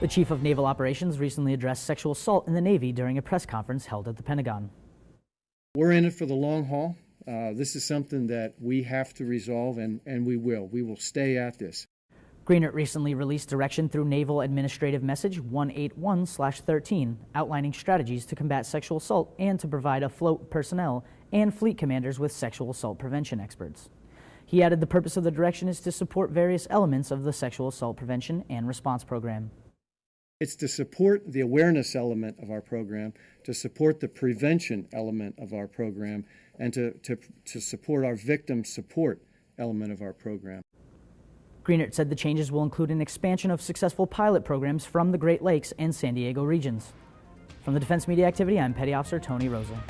The Chief of Naval Operations recently addressed sexual assault in the Navy during a press conference held at the Pentagon. We're in it for the long haul. Uh, this is something that we have to resolve, and, and we will. We will stay at this. Greenert recently released direction through Naval Administrative Message 181-13 outlining strategies to combat sexual assault and to provide afloat personnel and fleet commanders with sexual assault prevention experts. He added the purpose of the direction is to support various elements of the sexual assault prevention and response program. It's to support the awareness element of our program, to support the prevention element of our program, and to, to, to support our victim support element of our program. Greenert said the changes will include an expansion of successful pilot programs from the Great Lakes and San Diego regions. From the Defense Media Activity, I'm Petty Officer Tony Rosa.